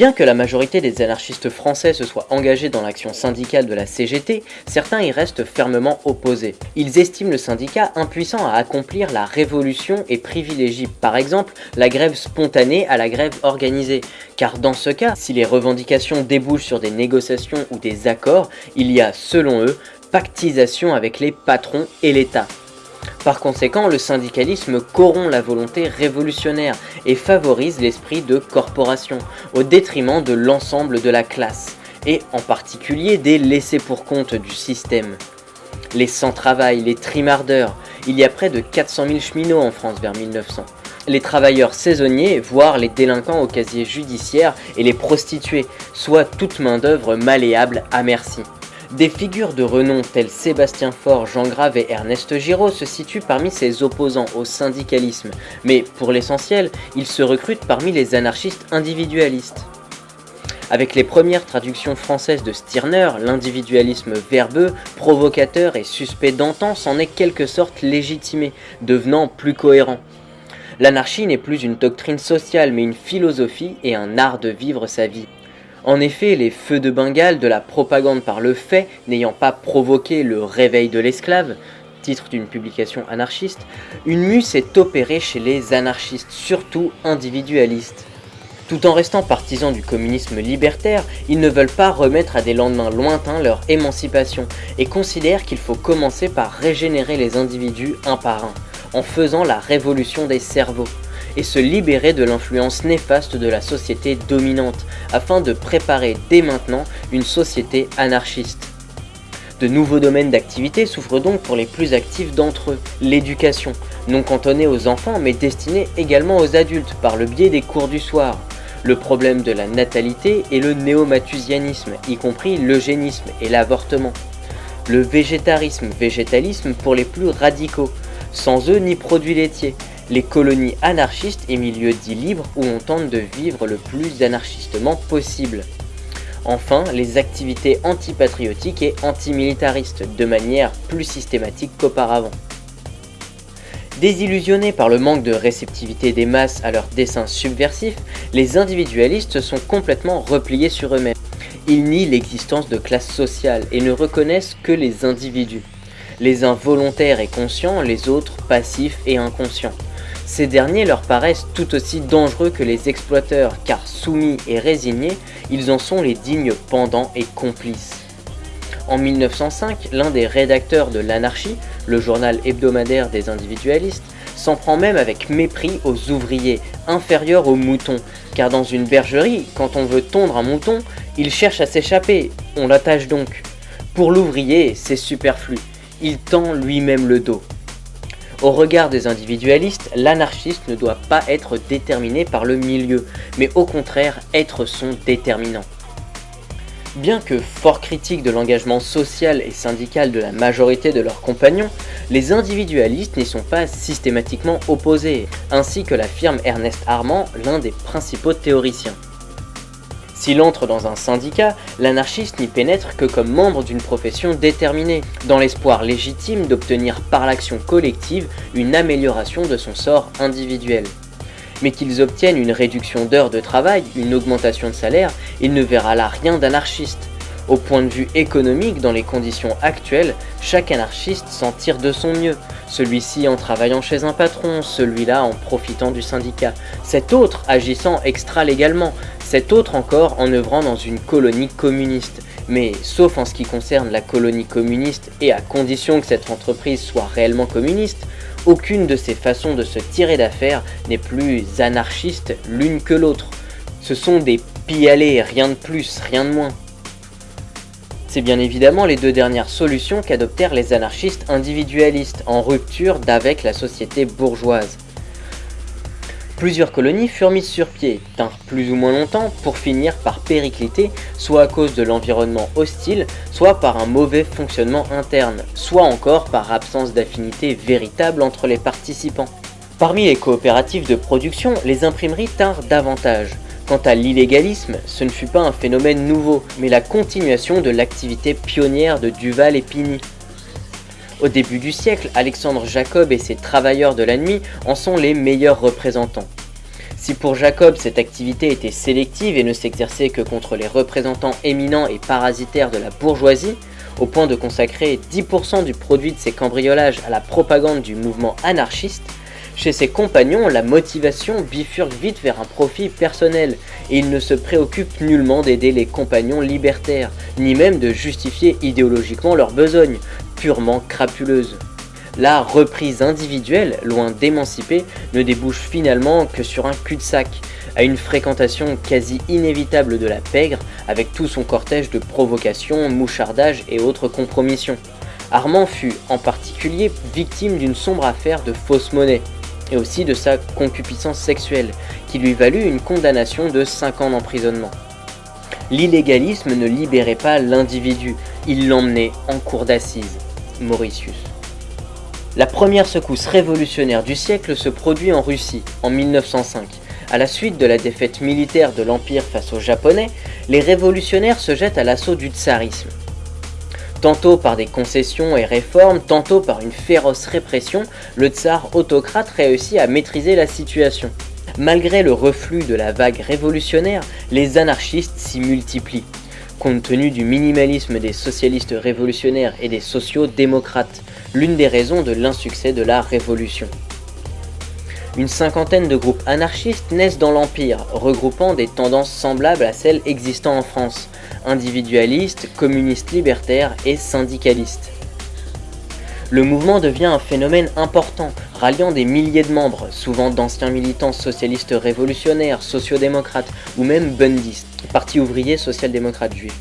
Bien que la majorité des anarchistes français se soient engagés dans l'action syndicale de la CGT, certains y restent fermement opposés. Ils estiment le syndicat impuissant à accomplir la révolution et privilégient par exemple la grève spontanée à la grève organisée, car dans ce cas, si les revendications débouchent sur des négociations ou des accords, il y a, selon eux, pactisation avec les patrons et l'État. Par conséquent, le syndicalisme corrompt la volonté révolutionnaire et favorise l'esprit de corporation, au détriment de l'ensemble de la classe, et en particulier des laissés-pour-compte du système. Les sans-travail, les trimardeurs, il y a près de 400 000 cheminots en France vers 1900. Les travailleurs saisonniers, voire les délinquants au casier judiciaire et les prostituées, soit toute main d'œuvre malléable à merci. Des figures de renom telles Sébastien Faure, Jean Grave et Ernest Giraud se situent parmi ses opposants au syndicalisme, mais pour l'essentiel, ils se recrutent parmi les anarchistes individualistes. Avec les premières traductions françaises de Stirner, l'individualisme verbeux, provocateur et suspect d'antan s'en est quelque sorte légitimé, devenant plus cohérent. L'anarchie n'est plus une doctrine sociale mais une philosophie et un art de vivre sa vie. En effet, les feux de Bengale de la propagande par le fait n'ayant pas provoqué le réveil de l'esclave, titre d'une publication anarchiste, une mue s'est opérée chez les anarchistes, surtout individualistes. Tout en restant partisans du communisme libertaire, ils ne veulent pas remettre à des lendemains lointains leur émancipation et considèrent qu'il faut commencer par régénérer les individus un par un, en faisant la révolution des cerveaux et se libérer de l'influence néfaste de la société dominante, afin de préparer dès maintenant une société anarchiste. De nouveaux domaines d'activité s'ouvrent donc pour les plus actifs d'entre eux, l'éducation, non cantonnée aux enfants mais destinée également aux adultes par le biais des cours du soir, le problème de la natalité et le néo-mathusianisme, y compris l'eugénisme et l'avortement, le végétarisme, végétalisme pour les plus radicaux, sans eux ni produits laitiers, les colonies anarchistes et milieux dits libres où on tente de vivre le plus anarchistement possible. Enfin, les activités antipatriotiques et antimilitaristes, de manière plus systématique qu'auparavant. Désillusionnés par le manque de réceptivité des masses à leurs dessins subversifs, les individualistes sont complètement repliés sur eux-mêmes. Ils nient l'existence de classes sociales et ne reconnaissent que les individus. Les uns volontaires et conscients, les autres passifs et inconscients. Ces derniers leur paraissent tout aussi dangereux que les exploiteurs car soumis et résignés, ils en sont les dignes pendants et complices. En 1905, l'un des rédacteurs de l'Anarchie, le journal hebdomadaire des individualistes, s'en prend même avec mépris aux ouvriers, inférieurs aux moutons, car dans une bergerie, quand on veut tondre un mouton, il cherche à s'échapper, on l'attache donc. Pour l'ouvrier, c'est superflu, il tend lui-même le dos. Au regard des individualistes, l'anarchiste ne doit pas être déterminé par le milieu, mais au contraire être son déterminant. Bien que fort critiques de l'engagement social et syndical de la majorité de leurs compagnons, les individualistes n'y sont pas systématiquement opposés, ainsi que l'affirme Ernest Armand, l'un des principaux théoriciens. S'il entre dans un syndicat, l'anarchiste n'y pénètre que comme membre d'une profession déterminée, dans l'espoir légitime d'obtenir par l'action collective une amélioration de son sort individuel. Mais qu'ils obtiennent une réduction d'heures de travail, une augmentation de salaire, il ne verra là rien d'anarchiste. Au point de vue économique, dans les conditions actuelles, chaque anarchiste s'en tire de son mieux, celui-ci en travaillant chez un patron, celui-là en profitant du syndicat, cet autre agissant extra-légalement, cet autre encore en œuvrant dans une colonie communiste. Mais sauf en ce qui concerne la colonie communiste et à condition que cette entreprise soit réellement communiste, aucune de ces façons de se tirer d'affaire n'est plus anarchiste l'une que l'autre. Ce sont des pialés, rien de plus, rien de moins. C'est bien évidemment les deux dernières solutions qu'adoptèrent les anarchistes individualistes en rupture d'avec la société bourgeoise. Plusieurs colonies furent mises sur pied, tinrent plus ou moins longtemps pour finir par péricliter, soit à cause de l'environnement hostile, soit par un mauvais fonctionnement interne, soit encore par absence d'affinité véritable entre les participants. Parmi les coopératives de production, les imprimeries tinrent davantage. Quant à l'illégalisme, ce ne fut pas un phénomène nouveau, mais la continuation de l'activité pionnière de Duval et Pigny. Au début du siècle, Alexandre Jacob et ses travailleurs de la nuit en sont les meilleurs représentants. Si pour Jacob cette activité était sélective et ne s'exerçait que contre les représentants éminents et parasitaires de la bourgeoisie, au point de consacrer 10% du produit de ses cambriolages à la propagande du mouvement anarchiste, chez ses compagnons, la motivation bifurque vite vers un profit personnel, et il ne se préoccupe nullement d'aider les compagnons libertaires, ni même de justifier idéologiquement leur besogne, purement crapuleuse. La reprise individuelle, loin d'émanciper, ne débouche finalement que sur un cul-de-sac, à une fréquentation quasi inévitable de la pègre, avec tout son cortège de provocations, mouchardages et autres compromissions. Armand fut en particulier victime d'une sombre affaire de fausse monnaie, et aussi de sa concupiscence sexuelle, qui lui valut une condamnation de 5 ans d'emprisonnement. L'illégalisme ne libérait pas l'individu, il l'emmenait en cour d'assises. Mauritius. La première secousse révolutionnaire du siècle se produit en Russie, en 1905. À la suite de la défaite militaire de l'Empire face aux Japonais, les révolutionnaires se jettent à l'assaut du tsarisme tantôt par des concessions et réformes, tantôt par une féroce répression, le tsar autocrate réussit à maîtriser la situation. Malgré le reflux de la vague révolutionnaire, les anarchistes s'y multiplient, compte tenu du minimalisme des socialistes révolutionnaires et des sociaux-démocrates, l'une des raisons de l'insuccès de la révolution. Une cinquantaine de groupes anarchistes naissent dans l'Empire, regroupant des tendances semblables à celles existant en France, individualistes, communistes libertaires et syndicalistes. Le mouvement devient un phénomène important, ralliant des milliers de membres, souvent d'anciens militants socialistes révolutionnaires, sociodémocrates ou même bundistes, parti ouvrier social-démocrate juif,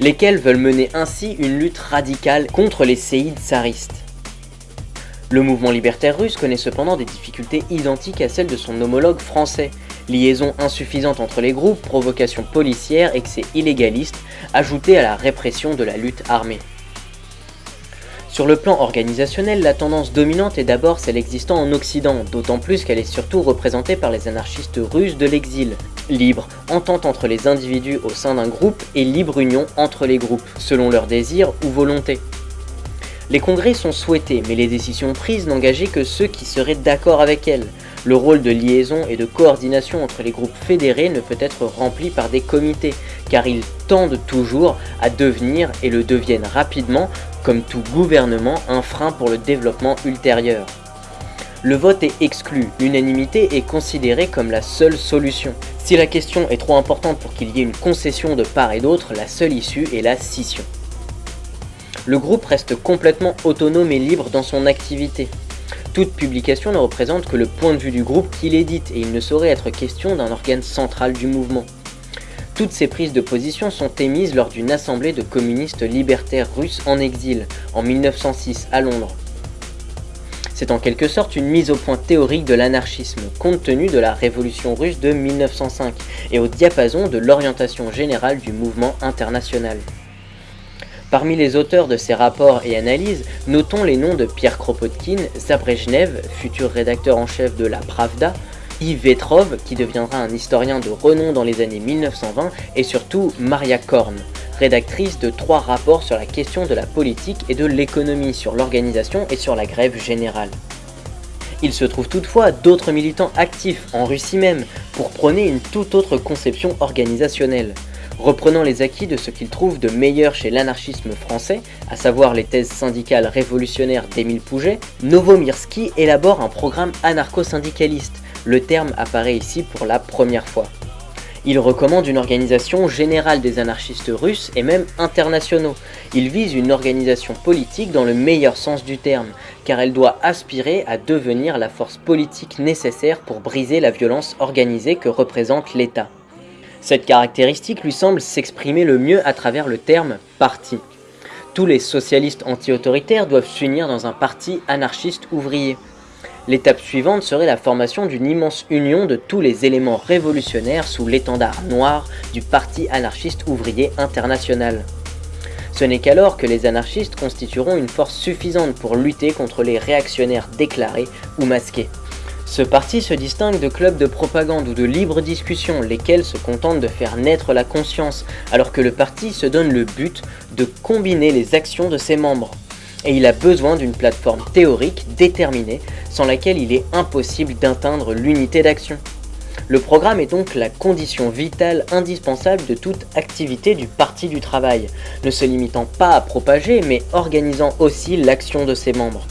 lesquels veulent mener ainsi une lutte radicale contre les séides tsaristes. Le mouvement libertaire russe connaît cependant des difficultés identiques à celles de son homologue français. Liaison insuffisante entre les groupes, provocation policière, excès illégaliste, ajoutés à la répression de la lutte armée. Sur le plan organisationnel, la tendance dominante est d'abord celle existant en Occident, d'autant plus qu'elle est surtout représentée par les anarchistes russes de l'exil. Libre, entente entre les individus au sein d'un groupe et libre union entre les groupes, selon leurs désirs ou volontés. Les congrès sont souhaités, mais les décisions prises n'engageaient que ceux qui seraient d'accord avec elles. Le rôle de liaison et de coordination entre les groupes fédérés ne peut être rempli par des comités, car ils tendent toujours à devenir et le deviennent rapidement, comme tout gouvernement, un frein pour le développement ultérieur. Le vote est exclu, l'unanimité est considérée comme la seule solution. Si la question est trop importante pour qu'il y ait une concession de part et d'autre, la seule issue est la scission le groupe reste complètement autonome et libre dans son activité. Toute publication ne représente que le point de vue du groupe qui l'édite et il ne saurait être question d'un organe central du mouvement. Toutes ces prises de position sont émises lors d'une assemblée de communistes libertaires russes en exil, en 1906 à Londres. C'est en quelque sorte une mise au point théorique de l'anarchisme, compte tenu de la révolution russe de 1905 et au diapason de l'orientation générale du mouvement international. Parmi les auteurs de ces rapports et analyses, notons les noms de Pierre Kropotkin, Zabrejnev, futur rédacteur en chef de la Pravda, Yves Vetrov, qui deviendra un historien de renom dans les années 1920, et surtout Maria Korn, rédactrice de trois rapports sur la question de la politique et de l'économie, sur l'organisation et sur la grève générale. Il se trouve toutefois d'autres militants actifs, en Russie même, pour prôner une toute autre conception organisationnelle. Reprenant les acquis de ce qu'il trouve de meilleur chez l'anarchisme français, à savoir les thèses syndicales révolutionnaires d'Émile Pouget, Novomirsky élabore un programme anarcho-syndicaliste. Le terme apparaît ici pour la première fois. Il recommande une organisation générale des anarchistes russes et même internationaux. Il vise une organisation politique dans le meilleur sens du terme, car elle doit aspirer à devenir la force politique nécessaire pour briser la violence organisée que représente l'État. Cette caractéristique lui semble s'exprimer le mieux à travers le terme « parti ». Tous les socialistes anti-autoritaires doivent s'unir dans un parti anarchiste ouvrier. L'étape suivante serait la formation d'une immense union de tous les éléments révolutionnaires sous l'étendard noir du Parti anarchiste ouvrier international. Ce n'est qu'alors que les anarchistes constitueront une force suffisante pour lutter contre les réactionnaires déclarés ou masqués. Ce parti se distingue de clubs de propagande ou de libre discussion, lesquels se contentent de faire naître la conscience, alors que le parti se donne le but de combiner les actions de ses membres. Et il a besoin d'une plateforme théorique déterminée, sans laquelle il est impossible d'atteindre l'unité d'action. Le programme est donc la condition vitale indispensable de toute activité du Parti du Travail, ne se limitant pas à propager mais organisant aussi l'action de ses membres.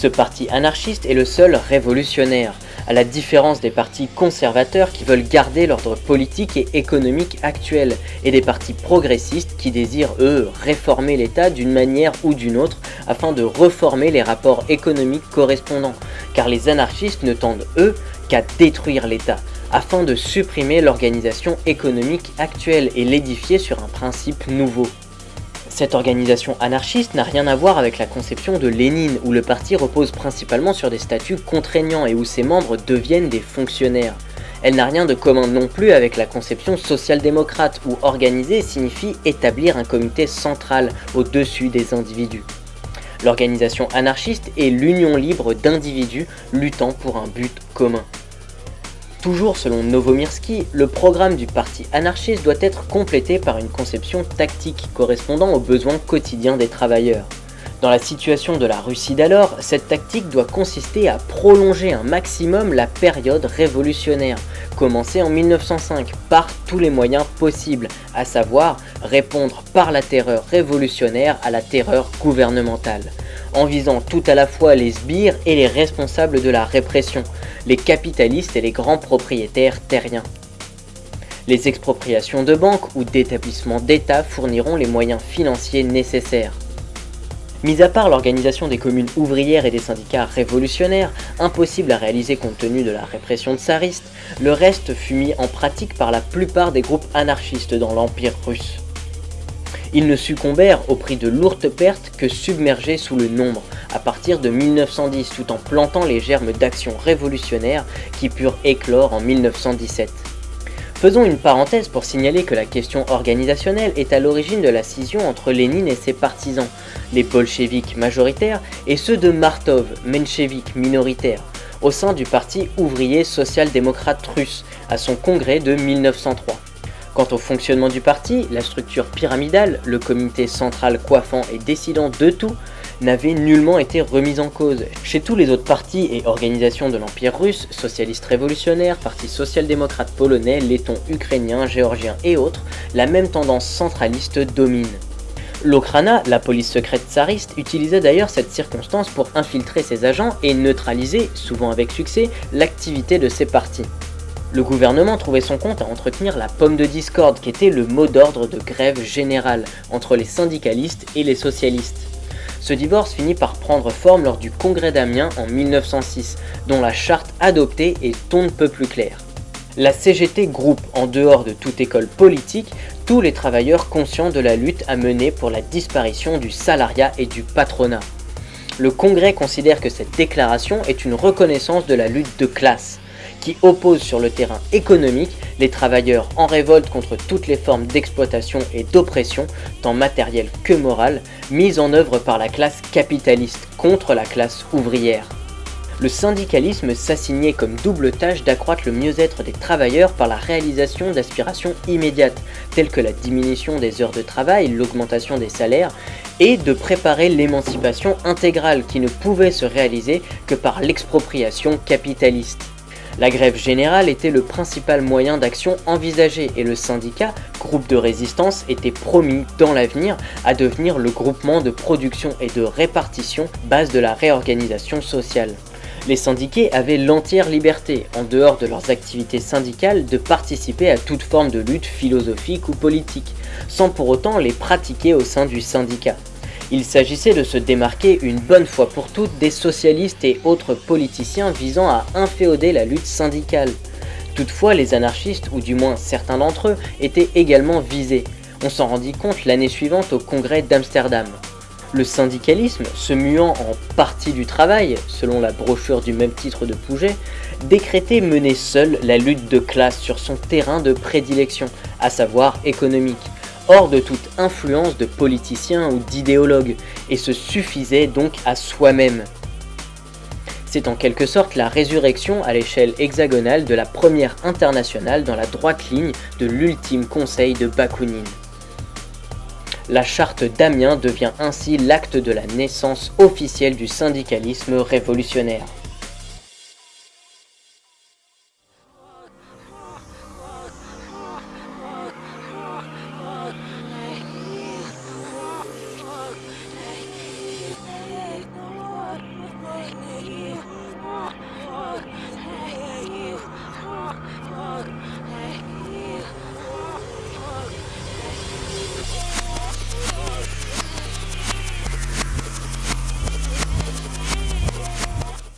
Ce parti anarchiste est le seul révolutionnaire, à la différence des partis conservateurs qui veulent garder l'ordre politique et économique actuel, et des partis progressistes qui désirent, eux, réformer l'État d'une manière ou d'une autre afin de reformer les rapports économiques correspondants, car les anarchistes ne tendent, eux, qu'à détruire l'État, afin de supprimer l'organisation économique actuelle et l'édifier sur un principe nouveau. Cette organisation anarchiste n'a rien à voir avec la conception de Lénine, où le parti repose principalement sur des statuts contraignants et où ses membres deviennent des fonctionnaires. Elle n'a rien de commun non plus avec la conception social-démocrate, où organiser signifie établir un comité central au-dessus des individus. L'organisation anarchiste est l'union libre d'individus luttant pour un but commun. Toujours selon Novomirsky, le programme du parti anarchiste doit être complété par une conception tactique correspondant aux besoins quotidiens des travailleurs. Dans la situation de la Russie d'alors, cette tactique doit consister à prolonger un maximum la période révolutionnaire, commencée en 1905 par tous les moyens possibles, à savoir répondre par la terreur révolutionnaire à la terreur gouvernementale en visant tout à la fois les sbires et les responsables de la répression, les capitalistes et les grands propriétaires terriens. Les expropriations de banques ou d'établissements d'État fourniront les moyens financiers nécessaires. Mis à part l'organisation des communes ouvrières et des syndicats révolutionnaires, impossible à réaliser compte tenu de la répression tsariste, le reste fut mis en pratique par la plupart des groupes anarchistes dans l'Empire russe. Ils ne succombèrent au prix de lourdes pertes que submergés sous le nombre, à partir de 1910 tout en plantant les germes d'actions révolutionnaires qui purent éclore en 1917. Faisons une parenthèse pour signaler que la question organisationnelle est à l'origine de la scission entre Lénine et ses partisans, les bolcheviks majoritaires et ceux de Martov, mencheviks minoritaires, au sein du parti ouvrier social-démocrate russe, à son congrès de 1903. Quant au fonctionnement du parti, la structure pyramidale, le comité central coiffant et décidant de tout, n'avait nullement été remise en cause. Chez tous les autres partis et organisations de l'Empire russe, socialistes révolutionnaires, parti social-démocrate polonais, lettons ukrainiens, géorgiens et autres, la même tendance centraliste domine. L'Okrana, la police secrète tsariste, utilisait d'ailleurs cette circonstance pour infiltrer ses agents et neutraliser, souvent avec succès, l'activité de ses partis. Le gouvernement trouvait son compte à entretenir la pomme de discorde qui était le mot d'ordre de grève générale entre les syndicalistes et les socialistes. Ce divorce finit par prendre forme lors du congrès d'Amiens en 1906, dont la charte adoptée est on ne peut plus claire. La CGT groupe en dehors de toute école politique tous les travailleurs conscients de la lutte à mener pour la disparition du salariat et du patronat. Le Congrès considère que cette déclaration est une reconnaissance de la lutte de classe, qui oppose sur le terrain économique les travailleurs en révolte contre toutes les formes d'exploitation et d'oppression, tant matérielle que morale, mises en œuvre par la classe capitaliste contre la classe ouvrière. Le syndicalisme s'assignait comme double tâche d'accroître le mieux-être des travailleurs par la réalisation d'aspirations immédiates, telles que la diminution des heures de travail, l'augmentation des salaires, et de préparer l'émancipation intégrale qui ne pouvait se réaliser que par l'expropriation capitaliste. La grève générale était le principal moyen d'action envisagé et le syndicat, groupe de résistance, était promis dans l'avenir à devenir le groupement de production et de répartition base de la réorganisation sociale. Les syndiqués avaient l'entière liberté, en dehors de leurs activités syndicales, de participer à toute forme de lutte philosophique ou politique, sans pour autant les pratiquer au sein du syndicat. Il s'agissait de se démarquer une bonne fois pour toutes des socialistes et autres politiciens visant à inféoder la lutte syndicale. Toutefois, les anarchistes, ou du moins certains d'entre eux, étaient également visés. On s'en rendit compte l'année suivante au congrès d'Amsterdam. Le syndicalisme, se muant en parti du travail, selon la brochure du même titre de Pouget, décrétait mener seul la lutte de classe sur son terrain de prédilection, à savoir économique hors de toute influence de politiciens ou d'idéologues, et se suffisait donc à soi-même. C'est en quelque sorte la résurrection à l'échelle hexagonale de la première internationale dans la droite ligne de l'ultime conseil de Bakounine. La charte d'Amiens devient ainsi l'acte de la naissance officielle du syndicalisme révolutionnaire.